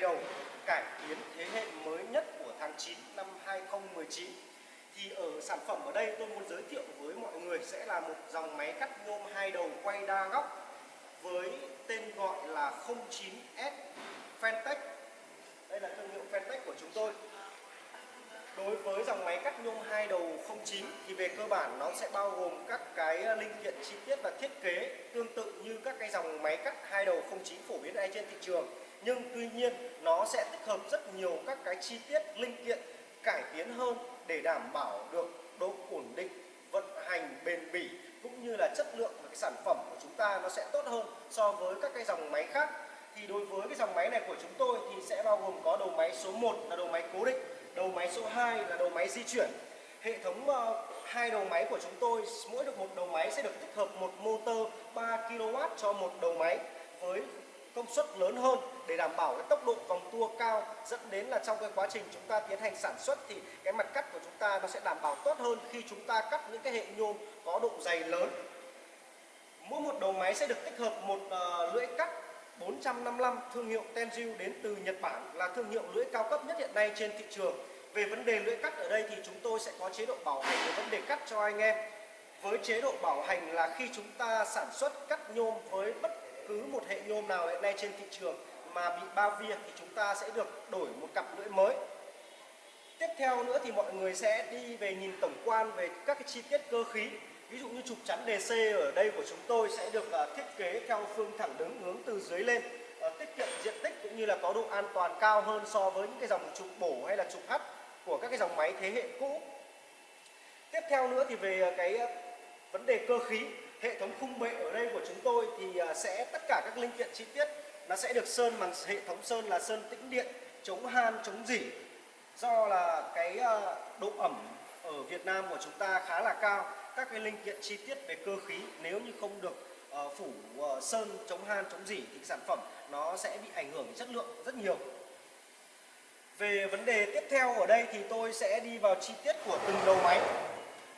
ngày hai đầu cải tiến thế hệ mới nhất của tháng 9 năm 2019 thì ở sản phẩm ở đây tôi muốn giới thiệu với mọi người sẽ là một dòng máy cắt nhôm hai đầu quay đa góc với tên gọi là 09S Fentech. Đây là thương hiệu Fentech của chúng tôi. Đối với dòng máy cắt nhôm hai đầu 09 thì về cơ bản nó sẽ bao gồm các cái linh kiện chi tiết và thiết kế tương tự như các cái dòng máy cắt hai đầu 09 phổ biến ở trên thị trường nhưng tuy nhiên nó sẽ tích hợp rất nhiều các cái chi tiết linh kiện cải tiến hơn để đảm bảo được độ ổn định vận hành bền bỉ cũng như là chất lượng và cái sản phẩm của chúng ta nó sẽ tốt hơn so với các cái dòng máy khác. Thì đối với cái dòng máy này của chúng tôi thì sẽ bao gồm có đầu máy số 1 là đầu máy cố định đầu máy số 2 là đầu máy di chuyển. Hệ thống uh, hai đầu máy của chúng tôi mỗi được một đầu máy sẽ được tích hợp một motor 3 kW cho một đầu máy với công suất lớn hơn để đảm bảo cái tốc độ vòng tua cao dẫn đến là trong cái quá trình chúng ta tiến hành sản xuất thì cái mặt cắt của chúng ta nó sẽ đảm bảo tốt hơn khi chúng ta cắt những cái hệ nhôm có độ dày lớn. Mỗi một đầu máy sẽ được tích hợp một uh, lưỡi cắt 455 thương hiệu Tenju đến từ Nhật Bản là thương hiệu lưỡi cao cấp nhất hiện nay trên thị trường. Về vấn đề lưỡi cắt ở đây thì chúng tôi sẽ có chế độ bảo hành về vấn đề cắt cho anh em. Với chế độ bảo hành là khi chúng ta sản xuất cắt nhôm với bất cứ một hệ nhôm nào hiện nay trên thị trường mà bị bao via thì chúng ta sẽ được đổi một cặp lưỡi mới. Tiếp theo nữa thì mọi người sẽ đi về nhìn tổng quan về các cái chi tiết cơ khí. Ví dụ như trục chắn DC ở đây của chúng tôi sẽ được à, thiết kế theo phương thẳng đứng hướng từ dưới lên à, tiết kiệm diện tích cũng như là có độ an toàn cao hơn so với những cái dòng trục bổ hay là trục hắt của các cái dòng máy thế hệ cũ. Tiếp theo nữa thì về à, cái vấn đề cơ khí hệ thống khung bệ ở đây của chúng tôi thì à, sẽ tất cả các linh kiện chi tiết, nó sẽ được sơn bằng hệ thống sơn là sơn tĩnh điện, chống han, chống dỉ. Do là cái à, độ ẩm ở Việt Nam của chúng ta khá là cao, các cái linh kiện chi tiết về cơ khí nếu như không được à, phủ sơn, chống han, chống dỉ thì sản phẩm nó sẽ bị ảnh hưởng đến chất lượng rất nhiều. Về vấn đề tiếp theo ở đây thì tôi sẽ đi vào chi tiết của từng đầu máy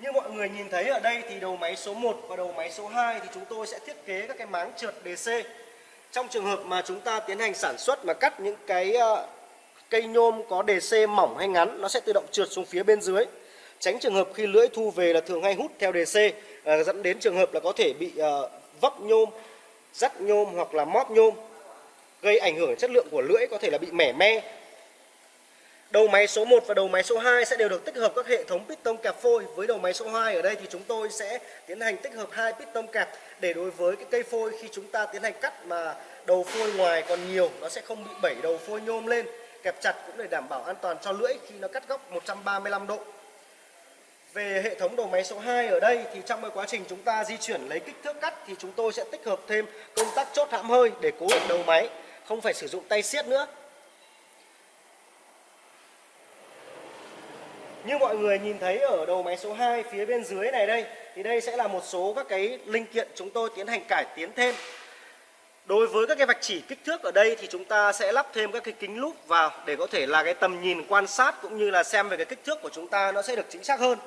như mọi người nhìn thấy ở đây thì đầu máy số 1 và đầu máy số 2 thì chúng tôi sẽ thiết kế các cái máng trượt DC trong trường hợp mà chúng ta tiến hành sản xuất mà cắt những cái ờ, cây nhôm có DC mỏng hay ngắn nó sẽ tự động trượt xuống phía bên dưới tránh trường hợp khi lưỡi thu về là thường hay hút theo DC ờ, dẫn đến trường hợp là có thể bị ờ, vấp nhôm, dắt nhôm hoặc là móp nhôm gây ảnh hưởng chất lượng của lưỡi có thể là bị mẻ me. Đầu máy số 1 và đầu máy số 2 sẽ đều được tích hợp các hệ thống piston kẹp phôi. Với đầu máy số 2 ở đây thì chúng tôi sẽ tiến hành tích hợp hai piston kẹp để đối với cái cây phôi khi chúng ta tiến hành cắt mà đầu phôi ngoài còn nhiều nó sẽ không bị bẩy đầu phôi nhôm lên. Kẹp chặt cũng để đảm bảo an toàn cho lưỡi khi nó cắt góc 135 độ. Về hệ thống đầu máy số 2 ở đây thì trong cái quá trình chúng ta di chuyển lấy kích thước cắt thì chúng tôi sẽ tích hợp thêm công tắc chốt hãm hơi để cố định đầu máy, không phải sử dụng tay siết nữa. Như mọi người nhìn thấy ở đầu máy số 2 phía bên dưới này đây, thì đây sẽ là một số các cái linh kiện chúng tôi tiến hành cải tiến thêm. Đối với các cái vạch chỉ kích thước ở đây thì chúng ta sẽ lắp thêm các cái kính lúp vào để có thể là cái tầm nhìn quan sát cũng như là xem về cái kích thước của chúng ta nó sẽ được chính xác hơn.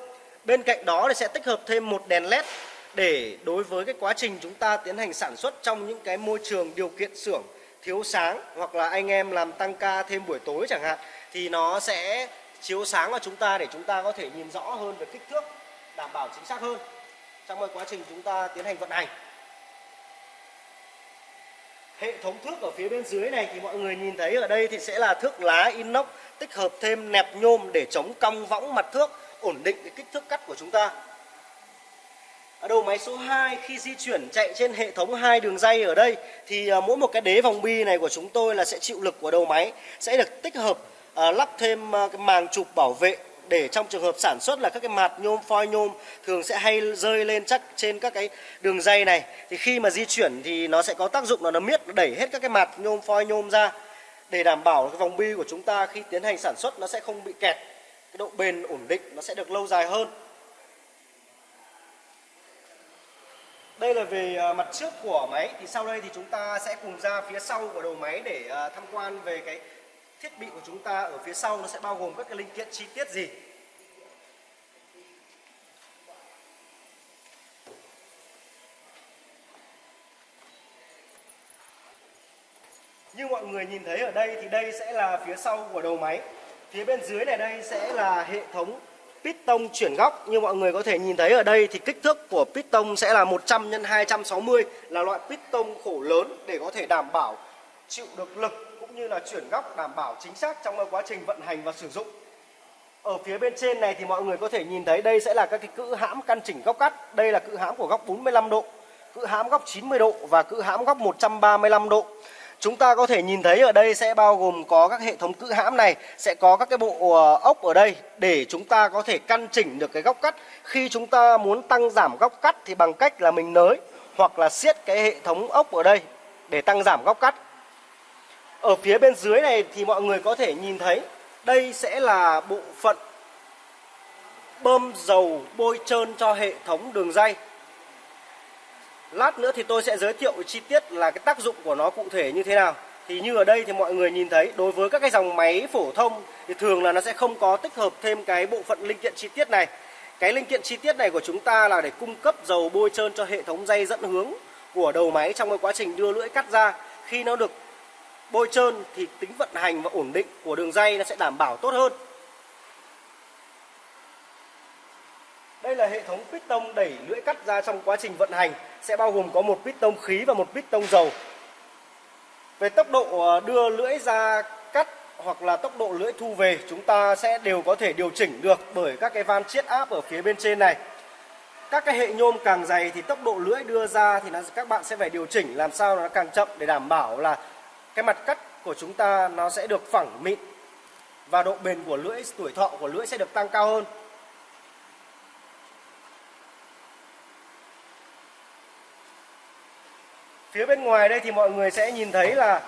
Bên cạnh đó thì sẽ tích hợp thêm một đèn led để đối với cái quá trình chúng ta tiến hành sản xuất trong những cái môi trường điều kiện xưởng thiếu sáng hoặc là anh em làm tăng ca thêm buổi tối chẳng hạn, thì nó sẽ chiếu sáng vào chúng ta để chúng ta có thể nhìn rõ hơn về kích thước, đảm bảo chính xác hơn. Trong quá trình chúng ta tiến hành vận hành, hệ thống thước ở phía bên dưới này thì mọi người nhìn thấy ở đây thì sẽ là thước lá inox tích hợp thêm nẹp nhôm để chống cong võng mặt thước, ổn định cái kích thước cắt của chúng ta. Ở đầu máy số 2 khi di chuyển chạy trên hệ thống hai đường dây ở đây thì à, mỗi một cái đế vòng bi này của chúng tôi là sẽ chịu lực của đầu máy sẽ được tích hợp Ờ, lắp thêm ờ, cái màng chụp bảo vệ để trong trường hợp sản xuất là các cái mạt nhôm, phoi nhôm thường sẽ hay rơi lên chắc trên các cái đường dây này. Thì khi mà di chuyển thì nó sẽ có tác dụng là nó miết, nó đẩy hết các cái mạt nhôm, phoi nhôm ra để đảm bảo cái vòng bi của chúng ta khi tiến hành sản xuất nó sẽ không bị kẹt, cái độ bền ổn định nó sẽ được lâu dài hơn. Đây là về ờ, mặt trước của máy. Thì sau đây thì chúng ta sẽ cùng ra phía sau của đầu máy để tham quan về cái thiết bị của chúng ta ở phía sau nó sẽ bao gồm các cái linh kiện chi tiết gì Như mọi người nhìn thấy ở đây thì đây sẽ là phía sau của đầu máy. Phía bên dưới này đây sẽ là hệ thống piston chuyển góc. Như mọi người có thể nhìn thấy ở đây thì kích thước của piston sẽ là 100 x 260 là loại piston khổ lớn để có thể đảm bảo chịu được lực cũng như là chuyển góc đảm bảo chính xác trong quá trình vận hành và sử dụng. Ở phía bên trên này thì mọi người có thể nhìn thấy đây sẽ là các cái cữ hãm căn chỉnh góc cắt. Đây là cữ hãm của góc 45 độ, cữ hãm góc 90 độ và cữ hãm góc 135 độ. Chúng ta có thể nhìn thấy ở đây sẽ bao gồm có các hệ thống cự hãm này Sẽ có các cái bộ ờ, ốc ở đây để chúng ta có thể căn chỉnh được cái góc cắt Khi chúng ta muốn tăng giảm góc cắt thì bằng cách là mình nới Hoặc là siết cái hệ thống ốc ở đây để tăng giảm góc cắt ở phía bên dưới này thì mọi người có thể nhìn thấy, Đây sẽ là bộ phận bơm dầu bôi trơn cho hệ thống đường dây Lát nữa thì tôi sẽ giới thiệu chi tiết là cái tác dụng của nó cụ thể như thế nào. Thì như ở đây thì mọi người nhìn thấy, đối với các cái dòng máy phổ thông thì thường là nó sẽ không có tích hợp thêm cái bộ phận linh kiện chi tiết này. Cái linh kiện chi tiết này của chúng ta là để cung cấp dầu bôi trơn cho hệ thống dây dẫn hướng của đầu máy trong cái quá trình đưa lưỡi cắt ra. Khi nó được bôi trơn thì tính vận hành và ổn định của đường dây nó sẽ đảm bảo tốt hơn. Đây là hệ thống piston đẩy lưỡi cắt ra trong quá trình vận hành sẽ bao gồm có một piston khí và một piston dầu. Về tốc độ ờ, đưa lưỡi ra cắt hoặc là tốc độ lưỡi thu về chúng ta sẽ đều có thể điều chỉnh được bởi các cái van chiết áp ở phía bên trên này. Các cái hệ nhôm càng dày thì tốc độ lưỡi đưa ra thì nó, các bạn sẽ phải điều chỉnh làm sao nó càng chậm để đảm bảo là cái mặt cắt của chúng ta nó sẽ được phẳng mịn và độ bền của lưỡi, tuổi thọ của lưỡi sẽ được tăng cao hơn. Phía bên ngoài đây thì mọi người sẽ nhìn thấy là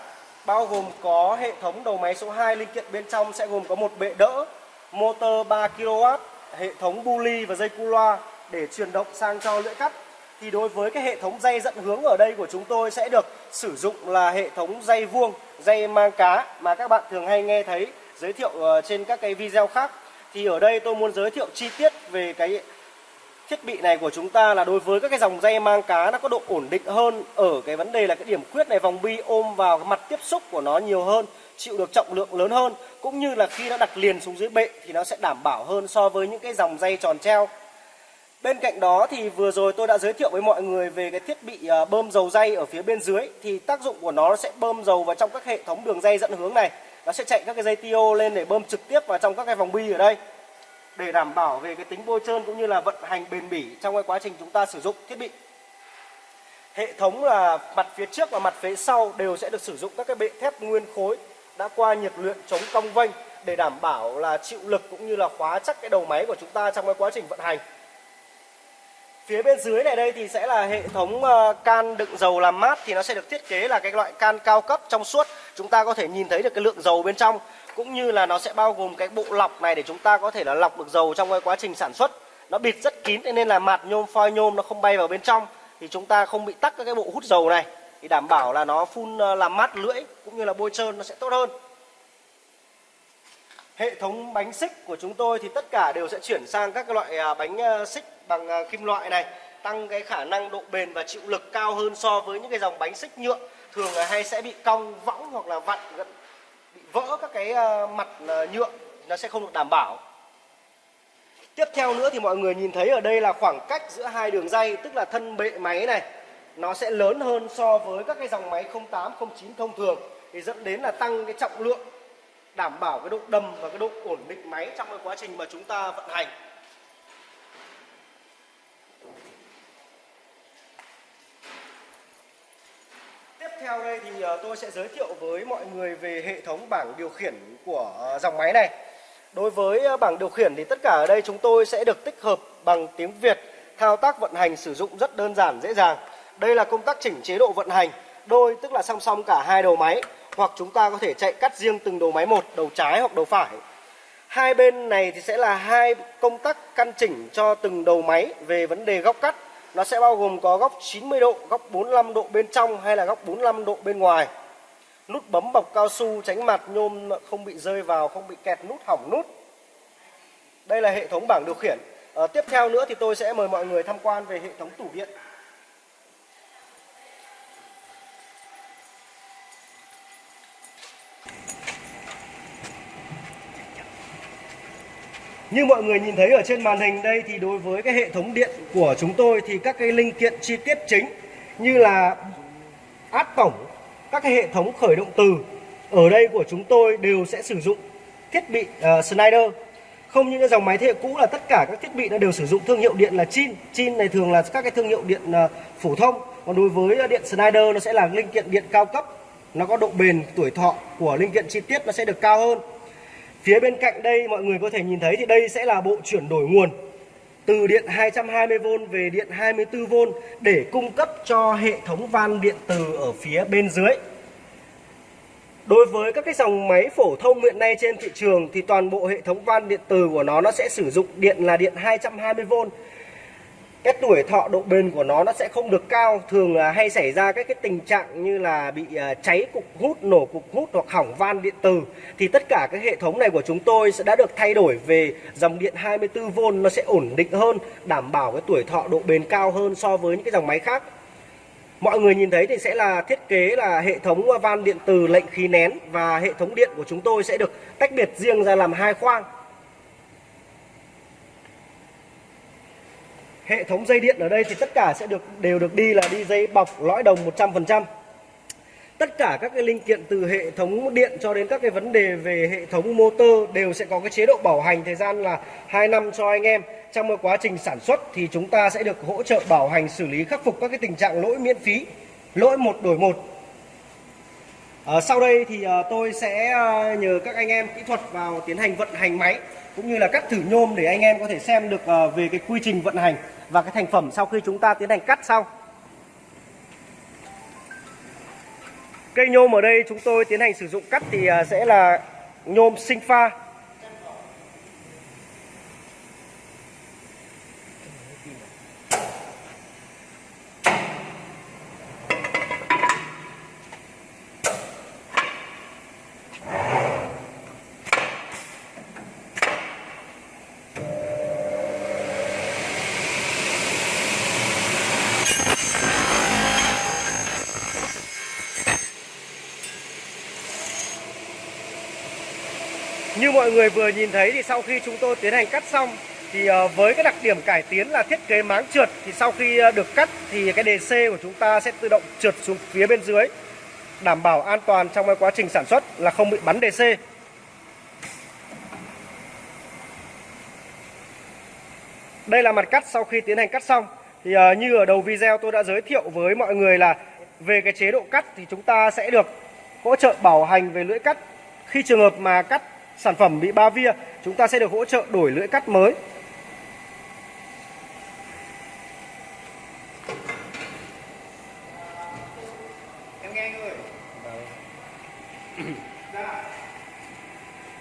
bao gồm có hệ thống đầu máy số 2 linh kiện bên trong sẽ gồm có một bệ đỡ, motor 3 kW, hệ thống bu ly và dây cu loa để truyền động sang cho lưỡi cắt. Thì đối với cái hệ thống dây dẫn hướng ở đây của chúng tôi sẽ được sử dụng là hệ thống dây vuông, dây mang cá mà các bạn thường hay nghe thấy giới thiệu ờ, trên các cái video khác. Thì ở đây tôi muốn giới thiệu chi tiết về cái thiết bị này của chúng ta là đối với các cái dòng dây mang cá nó có độ ổn định hơn ở cái vấn đề là cái điểm quyết này vòng bi ôm vào cái mặt tiếp xúc của nó nhiều hơn chịu được trọng lượng lớn hơn cũng như là khi nó đặt liền xuống dưới bệ thì nó sẽ đảm bảo hơn so với những cái dòng dây tròn treo Bên cạnh đó thì vừa rồi tôi đã giới thiệu với mọi người về cái thiết bị à, bơm dầu dây ở phía bên dưới thì tác dụng của nó sẽ bơm dầu vào trong các hệ thống đường dây dẫn hướng này. Nó sẽ chạy các cái dây TO lên để bơm trực tiếp vào trong các cái vòng bi ở đây để đảm bảo về cái tính bôi trơn cũng như là vận hành bền bỉ trong cái quá trình chúng ta sử dụng thiết bị. Hệ thống là mặt phía trước và mặt phía sau đều sẽ được sử dụng các cái bệ thép nguyên khối đã qua nhiệt luyện chống cong vênh để đảm bảo là chịu lực cũng như là khóa chắc cái đầu máy của chúng ta trong cái quá trình vận hành. Phía bên dưới này đây thì sẽ là hệ thống ờ, can đựng dầu làm mát thì nó sẽ được thiết kế là cái loại can cao cấp trong suốt. Chúng ta có thể nhìn thấy được cái lượng dầu bên trong, cũng như là nó sẽ bao gồm cái bộ lọc này để chúng ta có thể là lọc được dầu trong cái quá trình sản xuất. Nó bịt rất kín nên là mặt nhôm, phoi nhôm nó không bay vào bên trong, thì chúng ta không bị tắc các cái bộ hút dầu này. Thì đảm bảo là nó phun ờ, làm mát lưỡi, cũng như là bôi trơn nó sẽ tốt hơn. Hệ thống bánh xích của chúng tôi thì tất cả đều sẽ chuyển sang các loại ờ, bánh xích bằng ờ, kim loại này, tăng cái khả năng độ bền và chịu lực cao hơn so với những cái dòng bánh xích nhựa. Thường là hay sẽ bị cong, võng hoặc là vặn bị vỡ các cái ờ, mặt ờ, nhựa. Nó sẽ không được đảm bảo. Tiếp theo nữa thì mọi người nhìn thấy ở đây là khoảng cách giữa hai đường dây, tức là thân bệ máy này. Nó sẽ lớn hơn so với các cái dòng máy 08 09 thông thường. Thì dẫn đến là tăng cái trọng lượng, đảm bảo cái độ đầm và cái độ ổn định máy trong cái quá trình mà chúng ta vận hành. Theo đây thì ờ, tôi sẽ giới thiệu với mọi người về hệ thống bảng điều khiển của ờ, dòng máy này. Đối với ờ, bảng điều khiển thì tất cả ở đây chúng tôi sẽ được tích hợp bằng tiếng Việt, thao tác vận hành sử dụng rất đơn giản dễ dàng. Đây là công tắc chỉnh chế độ vận hành, đôi tức là song song cả hai đầu máy hoặc chúng ta có thể chạy cắt riêng từng đầu máy một, đầu trái hoặc đầu phải. Hai bên này thì sẽ là hai công tắc căn chỉnh cho từng đầu máy về vấn đề góc cắt nó sẽ bao gồm có góc 90 độ, góc 45 độ bên trong hay là góc 45 độ bên ngoài. nút bấm bọc cao su tránh mặt nhôm không bị rơi vào không bị kẹt nút hỏng nút. Đây là hệ thống bảng điều khiển. À, tiếp theo nữa thì tôi sẽ mời mọi người tham quan về hệ thống tủ điện. Như mọi người nhìn thấy ở trên màn hình đây thì đối với cái hệ thống điện của chúng tôi thì các cái linh kiện chi tiết chính như là áp tổng, các cái hệ thống khởi động từ ở đây của chúng tôi đều sẽ sử dụng thiết bị ờ, uh, Schneider. Không như dòng máy thế hệ cũ là tất cả các thiết bị nó đều sử dụng thương hiệu điện là Chin. Chin này thường là các cái thương hiệu điện uh, phổ thông. Còn đối với ờ, điện Schneider nó sẽ là linh kiện điện cao cấp. Nó có độ bền, tuổi thọ của linh kiện chi tiết nó sẽ được cao hơn. Phía bên cạnh đây mọi người có thể nhìn thấy thì đây sẽ là bộ chuyển đổi nguồn từ điện 220V về điện 24V để cung cấp cho hệ thống van điện từ ở phía bên dưới. Đối với các cái dòng máy phổ thông hiện nay trên thị trường thì toàn bộ hệ thống van điện từ của nó nó sẽ sử dụng điện là điện 220V cái tuổi thọ độ bền của nó nó sẽ không được cao. Thường là hay xảy ra các cái tình trạng như là bị ờ, cháy cục hút, nổ cục hút hoặc hỏng van điện từ thì tất cả các hệ thống này của chúng tôi sẽ đã được thay đổi về dòng điện 24V nó sẽ ổn định hơn, đảm bảo cái tuổi thọ độ bền cao hơn so với những cái dòng máy khác. Mọi người nhìn thấy thì sẽ là thiết kế là hệ thống van điện từ lệnh khí nén và hệ thống điện của chúng tôi sẽ được tách biệt riêng ra làm hai khoang. Hệ thống dây điện ở đây thì tất cả sẽ được đều được đi là đi dây bọc lõi đồng 100% tất cả các cái linh kiện từ hệ thống điện cho đến các cái vấn đề về hệ thống motor đều sẽ có cái chế độ bảo hành thời gian là 2 năm cho anh em. Trong cái quá trình sản xuất thì chúng ta sẽ được hỗ trợ bảo hành xử lý khắc phục các cái tình trạng lỗi miễn phí lỗi một đổi một. À, sau đây thì à, tôi sẽ à, nhờ các anh em kỹ thuật vào tiến hành vận hành máy cũng như là cắt thử nhôm để anh em có thể xem được à, về cái quy trình vận hành và cái thành phẩm sau khi chúng ta tiến hành cắt xong cây nhôm ở đây chúng tôi tiến hành sử dụng cắt thì à, sẽ là nhôm sinh pha. Như mọi người vừa nhìn thấy thì sau khi chúng tôi tiến hành cắt xong thì ờ, với cái đặc điểm cải tiến là thiết kế máng trượt thì sau khi ờ, được cắt thì cái đề C của chúng ta sẽ tự động trượt xuống phía bên dưới, đảm bảo an toàn trong cái quá trình sản xuất là không bị bắn đề C. Đây là mặt cắt sau khi tiến hành cắt xong thì ờ, như ở đầu video tôi đã giới thiệu với mọi người là về cái chế độ cắt thì chúng ta sẽ được hỗ trợ bảo hành về lưỡi cắt khi trường hợp mà cắt sản phẩm bị ba via chúng ta sẽ được hỗ trợ đổi lưỡi cắt mới.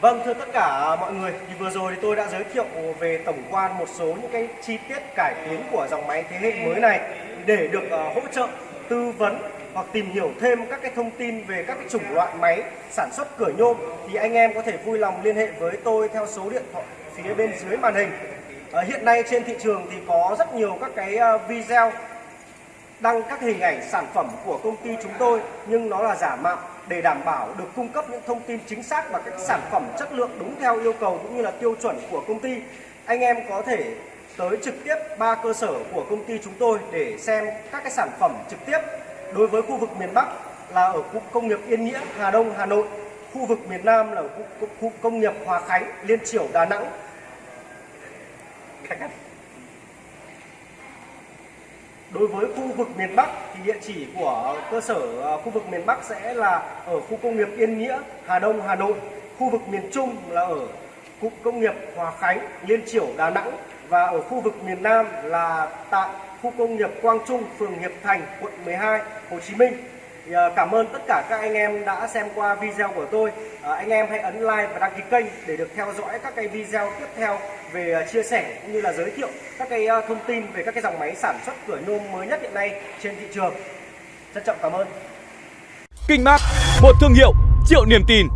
Vâng thưa tất cả mọi người thì vừa rồi thì tôi đã giới thiệu về tổng quan một số những cái chi tiết cải tiến của dòng máy thế hệ mới này để được uh, hỗ trợ tư vấn hoặc tìm hiểu thêm các cái thông tin về các cái chủng loại máy sản xuất cửa nhôm thì anh em có thể vui lòng liên hệ với tôi theo số điện thoại phía bên dưới màn hình. À, hiện nay trên thị trường thì có rất nhiều các cái ờ, video đăng các hình ảnh sản phẩm của công ty chúng tôi nhưng nó là giả mạo để đảm bảo được cung cấp những thông tin chính xác và các sản phẩm chất lượng đúng theo yêu cầu cũng như là tiêu chuẩn của công ty. Anh em có thể tới trực tiếp ba cơ sở của công ty chúng tôi để xem các cái sản phẩm trực tiếp đối với khu vực miền Bắc là ở cụm công nghiệp Yên Nghĩa, Hà Đông, Hà Nội khu vực miền Nam là ở khu, công nghiệp Hòa Khánh, Liên Triểu, Đà Nẵng. Đối với khu vực miền Bắc thì địa chỉ của cơ sở à, khu vực miền Bắc sẽ là ở khu công nghiệp Yên Nghĩa, Hà Đông, Hà Nội. Khu vực miền Trung là ở cụm công nghiệp Hòa Khánh, Liên Triểu, Đà Nẵng và ở khu vực miền Nam là tại khu công nghiệp Quang Trung, phường Hiệp Thành, quận 12, Hồ Chí Minh. Thì, ờ, cảm ơn tất cả các anh em đã xem qua video của tôi. Ờ, anh em hãy ấn like và đăng ký kênh để được theo dõi các cái video tiếp theo về ờ, chia sẻ cũng như là giới thiệu các cái thông tin về các cái dòng máy sản xuất cửa nhôm mới nhất hiện nay trên thị trường. Trân trọng cảm ơn. Kinh Mát, một thương hiệu triệu niềm tin.